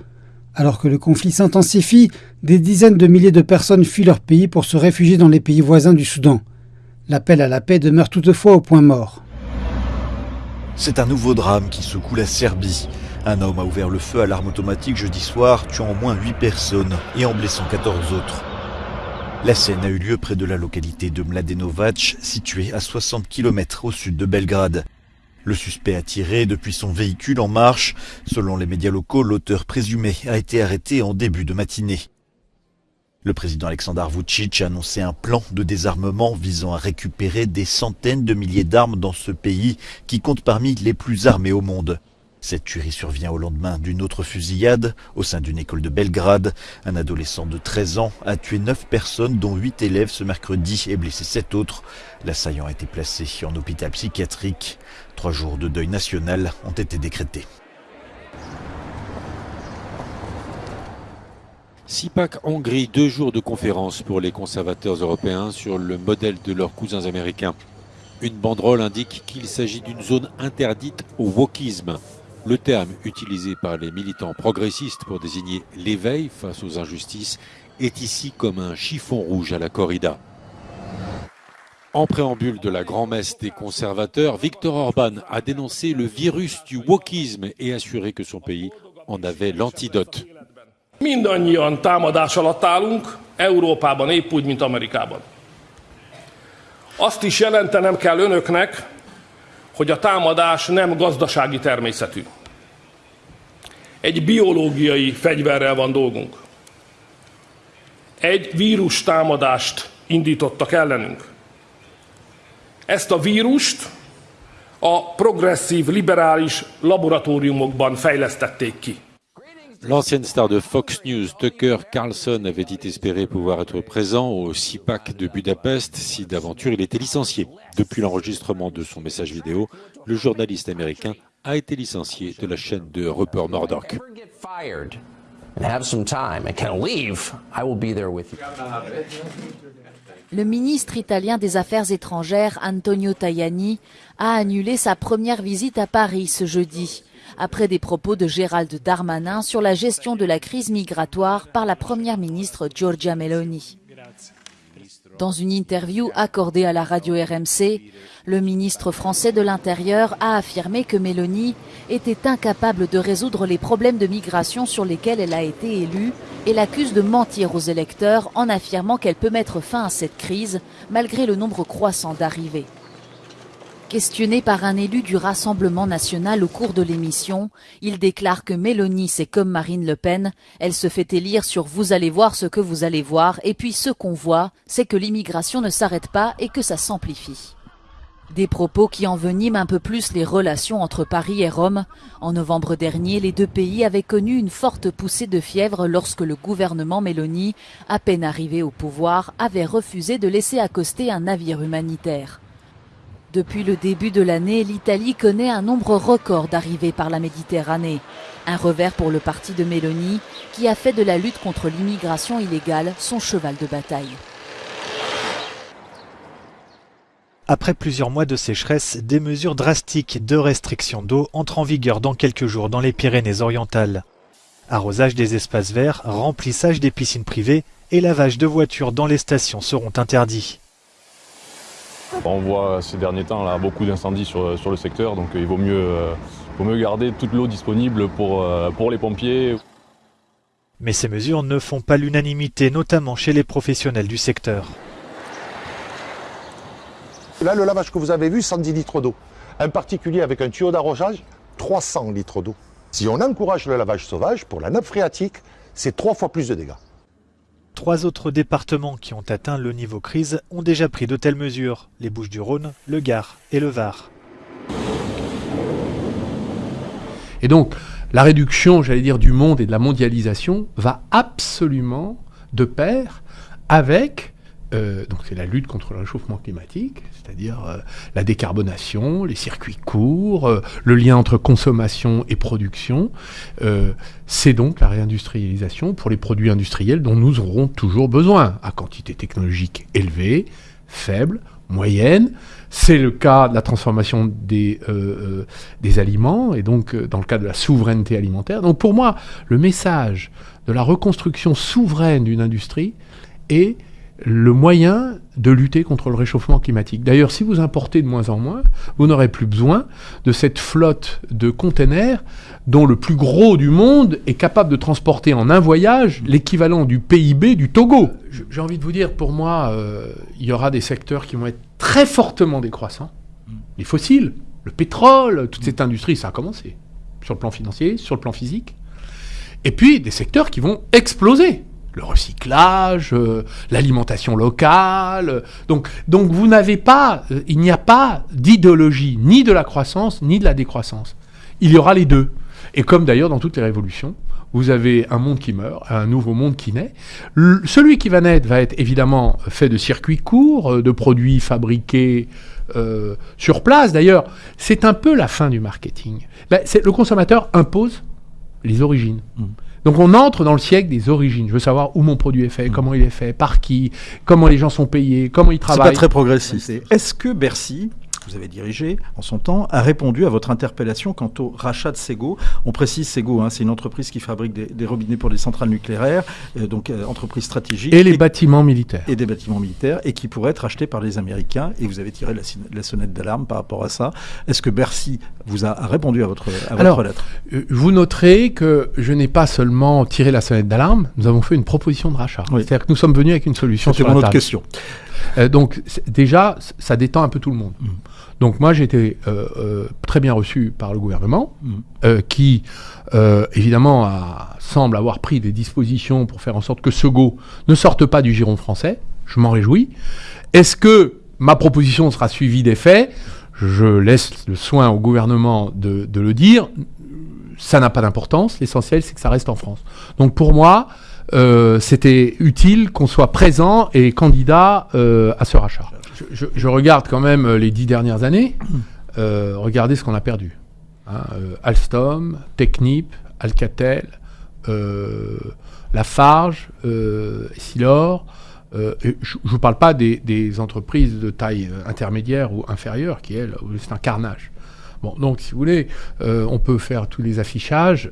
Alors que le conflit s'intensifie, des dizaines de milliers de personnes fuient leur pays pour se réfugier dans les pays voisins du Soudan. L'appel à la paix demeure toutefois au point mort. C'est un nouveau drame qui secoue la Serbie. Un homme a ouvert le feu à l'arme automatique jeudi soir, tuant au moins 8 personnes et en blessant 14 autres. La scène a eu lieu près de la localité de Mladenovac, située à 60 km au sud de Belgrade. Le suspect a tiré depuis son véhicule en marche. Selon les médias locaux, l'auteur présumé a été arrêté en début de matinée. Le président Alexander Vucic a annoncé un plan de désarmement visant à récupérer des centaines de milliers d'armes dans ce pays qui compte parmi les plus armés au monde. Cette tuerie survient au lendemain d'une autre fusillade au sein d'une école de Belgrade. Un adolescent de 13 ans a tué 9 personnes, dont 8 élèves ce mercredi et blessé 7 autres. L'assaillant a été placé en hôpital psychiatrique. Trois jours de deuil national ont été décrétés. CIPAC Hongrie, deux jours de conférence pour les conservateurs européens sur le modèle de leurs cousins américains. Une banderole indique qu'il s'agit d'une zone interdite au wokisme, le terme utilisé par les militants progressistes pour désigner l'éveil face aux injustices est ici comme un chiffon rouge à la corrida. En préambule de la grand-messe des conservateurs, Viktor Orban a dénoncé le virus du wokisme et assuré que son pays en avait l'antidote. Mindannyian támadás alatt állunk, Európában épp mint Amerikában. Azt is jelentenem kell önöknek, hogy a támadás nem gazdasági természetű. Egy biológiai fegyverrel van dolgunk. Egy vírus támadást indítottak ellenünk. Ezt a vírust a progresszív liberális laboratóriumokban fejlesztették ki. L'ancienne star de Fox News, Tucker Carlson, avait dit espérer pouvoir être présent au CIPAC de Budapest si d'aventure il était licencié. Depuis l'enregistrement de son message vidéo, le journaliste américain a été licencié de la chaîne de Rupert Murdoch. Le ministre italien des Affaires étrangères Antonio Tajani a annulé sa première visite à Paris ce jeudi après des propos de Gérald Darmanin sur la gestion de la crise migratoire par la première ministre Giorgia Meloni. Dans une interview accordée à la radio RMC, le ministre français de l'Intérieur a affirmé que Meloni était incapable de résoudre les problèmes de migration sur lesquels elle a été élue et l'accuse de mentir aux électeurs en affirmant qu'elle peut mettre fin à cette crise malgré le nombre croissant d'arrivées. Questionné par un élu du Rassemblement national au cours de l'émission, il déclare que Mélanie, c'est comme Marine Le Pen, elle se fait élire sur vous allez voir ce que vous allez voir, et puis ce qu'on voit, c'est que l'immigration ne s'arrête pas et que ça s'amplifie. Des propos qui enveniment un peu plus les relations entre Paris et Rome. En novembre dernier, les deux pays avaient connu une forte poussée de fièvre lorsque le gouvernement Mélanie, à peine arrivé au pouvoir, avait refusé de laisser accoster un navire humanitaire. Depuis le début de l'année, l'Italie connaît un nombre record d'arrivées par la Méditerranée. Un revers pour le parti de Mélanie, qui a fait de la lutte contre l'immigration illégale son cheval de bataille. Après plusieurs mois de sécheresse, des mesures drastiques de restriction d'eau entrent en vigueur dans quelques jours dans les Pyrénées-Orientales. Arrosage des espaces verts, remplissage des piscines privées et lavage de voitures dans les stations seront interdits. On voit ces derniers temps là, beaucoup d'incendies sur, sur, le secteur, donc il vaut mieux, euh, vaut mieux garder toute l'eau disponible pour, euh, pour les pompiers. Mais ces mesures ne font pas l'unanimité, notamment chez les professionnels du secteur. Là, le lavage que vous avez vu, 110 litres d'eau. Un particulier avec un tuyau d'arrosage, 300 litres d'eau. Si on encourage le lavage sauvage, pour la nappe phréatique, c'est trois fois plus de dégâts. Trois autres départements qui ont atteint le niveau crise ont déjà pris de telles mesures, les Bouches-du-Rhône, le Gard et le Var. Et donc, la réduction, j'allais dire, du monde et de la mondialisation va absolument de pair avec euh, donc c'est la lutte contre le réchauffement climatique, c'est-à-dire euh, la décarbonation, les circuits courts, euh, le lien entre consommation et production. c'est donc la réindustrialisation pour les produits industriels dont nous aurons toujours besoin, à quantité technologique élevée, faible, moyenne. C'est le cas de la transformation des, des aliments et donc dans le cas de la souveraineté alimentaire. Donc pour moi, le message de la reconstruction souveraine d'une industrie est le moyen de lutter contre le réchauffement climatique. D'ailleurs, si vous importez de moins en moins, vous n'aurez plus besoin de cette flotte de containers dont le plus gros du monde est capable de transporter en un voyage l'équivalent du PIB du Togo. J'ai envie de vous dire, pour moi, euh, il y aura des secteurs qui vont être très fortement décroissants. Les fossiles, le pétrole, toute cette industrie, ça a commencé. Sur le plan financier, sur le plan physique. Et puis des secteurs qui vont exploser le recyclage, euh, l'alimentation locale. Donc, donc vous n'avez pas, euh, il n'y a pas d'idéologie ni de la croissance ni de la décroissance. Il y aura les deux. Et comme d'ailleurs dans toutes les révolutions, vous avez un monde qui meurt, un nouveau monde qui naît. Celui qui va naître va être évidemment fait de circuits courts, euh, de produits fabriqués sur place. D'ailleurs, c'est un peu la fin du marketing. Le consommateur impose les origines. Donc on entre dans le siècle des origines. Je veux savoir où mon produit est fait, comment il est fait, par qui, comment les gens sont payés, comment ils C'est travaillent. pas très progressiste. Est-ce que Bercy, vous avez dirigé en son temps, a répondu à votre interpellation quant au rachat de Sego On précise Sego, hein, c'est une entreprise qui fabrique des, des robinets pour les centrales nucléaires, euh, donc euh, entreprise stratégique. Et les bâtiments militaires. Et des bâtiments militaires, et qui pourrait être acheté par les Américains. Et vous avez tiré la, sonnette d'alarme par rapport à ça. Est-ce que Bercy vous a, a répondu à votre, à votre Alors, lettre? euh, vous noterez que je n'ai pas seulement tiré la sonnette d'alarme, nous avons fait une proposition de rachat. C'est-à-dire que nous sommes venus avec une solution sur la table. question. Euh, donc déjà, ça détend un peu tout le monde. Mm. Donc moi, j'ai été euh, euh, très bien reçu par le gouvernement, Mm. euh, qui euh, évidemment a- semble avoir pris des dispositions pour faire en sorte que Sego ne sorte pas du giron français. Je m'en réjouis. Est-ce que ma proposition sera suivie des faits? Je laisse le soin au gouvernement de, de le dire. Ça n'a pas d'importance. L'essentiel, c'est que ça reste en France. Donc pour moi, euh, c'était utile qu'on soit présent et candidat euh, à ce rachat. Je, je- je regarde quand même euh, les dix dernières années. Euh, regardez ce qu'on a perdu. Hein, euh, Alstom, Technip, Alcatel, euh, Lafarge, Silor. je ne vous parle pas des, des entreprises de taille intermédiaire ou inférieure qui, elles, où c'est un carnage. Bon, donc, si vous voulez, on peut faire tous les affichages.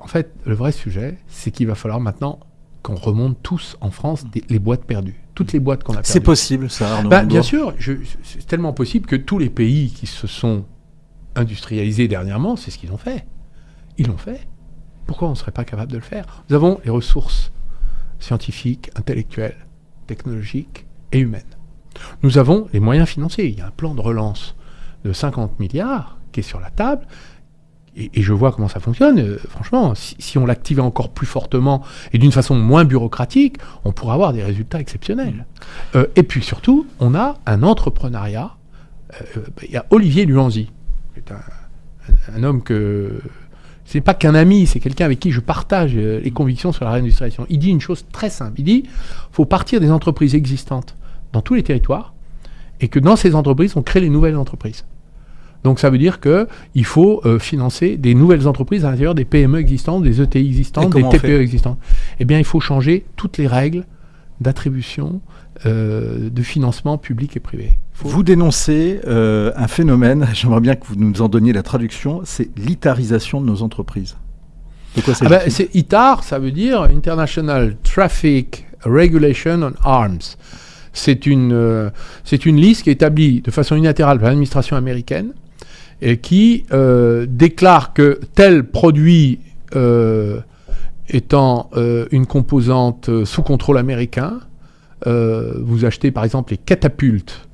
En fait, le vrai sujet, c'est qu'il va falloir maintenant qu'on remonte tous en France des- les boîtes perdues. Toutes les boîtes qu'on a perdues. C'est possible, ça, Arnaud Bah, Bien sûr, c'est tellement possible que tous les pays qui se sont industrialisés dernièrement, c'est ce qu'ils ont fait. Ils l'ont fait. Pourquoi on ne serait pas capable de le faire? Nous avons les ressources scientifiques, intellectuelles, technologiques et humaines. Nous avons les moyens financiers. Il y a un plan de relance de 50 milliards qui est sur la table. Et, et je vois comment ça fonctionne. Euh, franchement, si, si on l'activait encore plus fortement et d'une façon moins bureaucratique, on pourrait avoir des résultats exceptionnels. Euh, et puis surtout, on a un entrepreneuriat. Euh, bah, Il y a Olivier Luanzi, qui est un, un- un homme que c'est pas qu'un ami, c'est quelqu'un avec qui je partage euh, les convictions sur la réindustrialisation. Il dit une chose très simple. Il dit faut partir des entreprises existantes dans tous les territoires et que dans ces entreprises, on crée les nouvelles entreprises. Donc ça veut dire que il faut euh, financer des nouvelles entreprises à l'intérieur des PME existantes, des ETI Et existantes, des TPE existantes. Eh bien, il faut changer toutes les règles d'attribution euh, de financement public et privé. Vous dénoncez euh, un phénomène, j'aimerais bien que vous nous en donniez la traduction, c'est l'itarisation de nos entreprises. De quoi Ah ben, c'est ITAR, ça veut dire International Traffic Regulation on Arms. C'est une, euh, c'est une liste qui est établie de façon unilatérale par l'administration américaine et qui euh, déclare que tel produit euh, étant euh, une composante sous contrôle américain, vous achetez par exemple les catapultes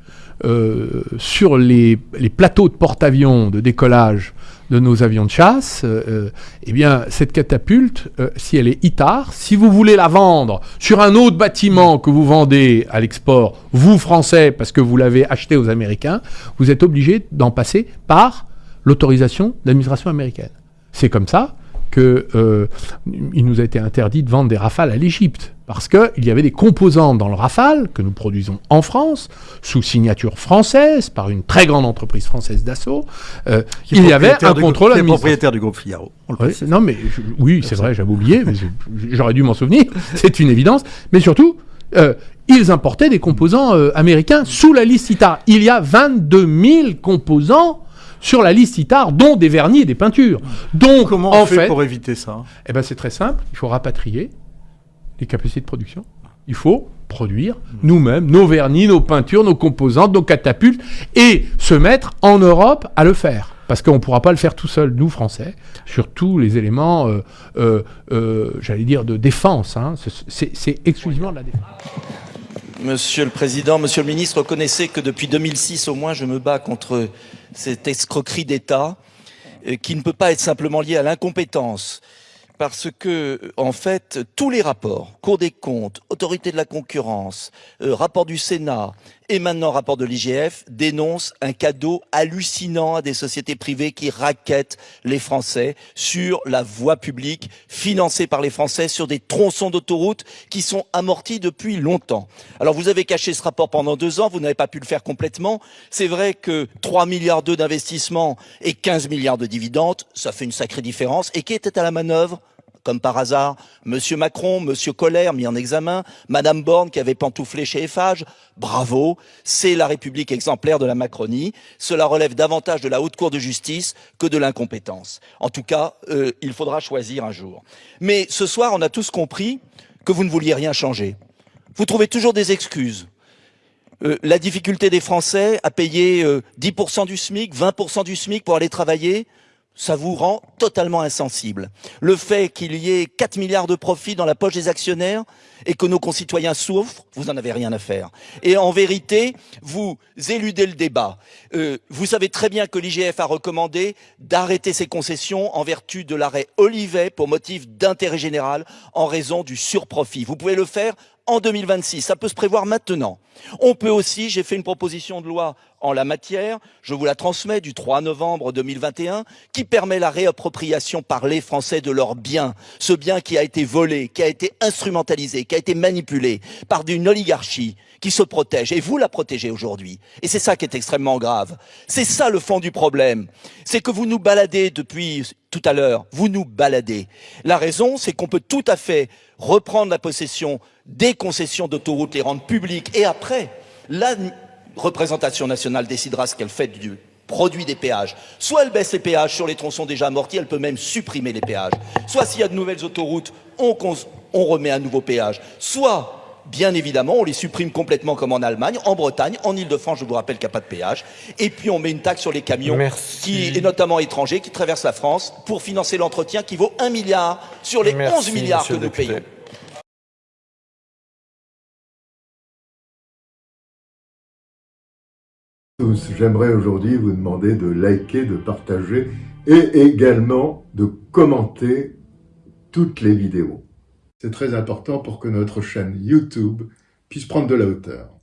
euh, sur les, les plateaux de porte-avions de décollage de nos avions de chasse, euh, euh, eh bien, cette catapulte, si elle est ITAR, si vous voulez la vendre sur un autre bâtiment que vous vendez à l'export, vous, Français, parce que vous l'avez acheté aux Américains, vous êtes obligé d'en passer par l'autorisation de l'administration américaine. C'est comme ça que euh, nous a été interdit de vendre des Rafales à l'Égypte parce qu'il y avait des composantes dans le Rafale que nous produisons en France sous signature française par une très grande entreprise française d'assaut. Euh, il y avait un contrôle administratif. propriétaire du groupe Figaro. précise. non mais je- oui c'est vrai j'avais oublié j'aurais dû m'en souvenir c'est une évidence mais surtout euh, ils importaient des composants américains sous la liste ITAR il y a 22 000 composants sur la liste ITAR dont des vernis et des peintures donc Comment en on fait fait pour éviter ça? eh ben c'est très simple il faut rapatrier les capacités de production il faut produire nous-mêmes nos vernis, nos peintures, nos composantes, nos catapultes et se mettre en Europe à le faire. Parce qu'on ne pourra pas le faire tout seul, nous Français, sur tous les éléments, euh, euh, euh, j'allais dire, de défense. hein. C'est- exclusivement de la défense. Monsieur le Président, Monsieur le Ministre, reconnaissez que depuis 2006 au moins, je me bats contre cette escroquerie d'État euh, qui ne peut pas être simplement liée à l'incompétence. Parce que, en fait, tous les rapports, Cour des comptes, Autorité de la concurrence, euh, rapport du Sénat et maintenant rapport de l'IGF dénoncent un cadeau hallucinant à des sociétés privées qui raquettent les Français sur la voie publique financée par les Français sur des tronçons d'autoroute qui sont amortis depuis longtemps. Alors vous avez caché ce rapport pendant deux ans, vous n'avez pas pu le faire complètement. C'est vrai que 3 milliards d'euros d'investissement et 15 milliards de dividendes, ça fait une sacrée différence. Et qui était à la manœuvre? Comme par hasard, Monsieur Macron, Monsieur Colère mis en examen, Madame Borne qui avait pantouflé chez Eiffage, bravo, c'est la République exemplaire de la Macronie. Cela relève davantage de la haute cour de justice que de l'incompétence. En tout cas, euh, il faudra choisir un jour. Mais ce soir, on a tous compris que vous ne vouliez rien changer. Vous trouvez toujours des excuses. Euh, la difficulté des Français à payer 10% euh, du SMIC, 20% du SMIC pour aller travailler, ça vous rend totalement insensible. Le fait qu'il y ait 4 milliards de profits dans la poche des actionnaires et que nos concitoyens souffrent, vous n'en avez rien à faire. Et en vérité, vous éludez le débat. Euh, vous savez très bien que l'IGF a recommandé d'arrêter ses concessions en vertu de l'arrêt Olivet pour motif d'intérêt général en raison du surprofit. Vous pouvez le faire en 2026. Ça peut se prévoir maintenant. On peut aussi, j'ai fait une proposition de loi en la matière, je vous la transmets du 3 novembre 2021, qui permet la réappropriation par les Français de leurs biens. Ce bien qui a été volé, qui a été instrumentalisé, qui a été manipulé par une oligarchie qui se protège. Et vous la protégez aujourd'hui. Et c'est ça qui est extrêmement grave. C'est ça le fond du problème. C'est que vous nous baladez depuis tout à l'heure. Vous nous baladez. La raison, c'est qu'on peut tout à fait reprendre la possession des concessions d'autoroutes, les rendre publiques, et après, la représentation nationale décidera ce qu'elle fait du produit des péages. Soit elle baisse les péages sur les tronçons déjà amortis, elle peut même supprimer les péages. Soit s'il y a de nouvelles autoroutes, on, on remet un nouveau péage. Soit bien évidemment, on les supprime complètement comme en Allemagne, en Bretagne, en Ile-de-France, je vous rappelle qu'il n'y a pas de péage. Et puis on met une taxe sur les camions, qui, et notamment étrangers, qui traversent la France pour financer l'entretien qui vaut 1 milliard sur les 11 milliards que nous payons. J'aimerais aujourd'hui vous demander de liker, de partager et également de commenter toutes les vidéos. C'est très important pour que notre chaîne YouTube puisse prendre de la hauteur.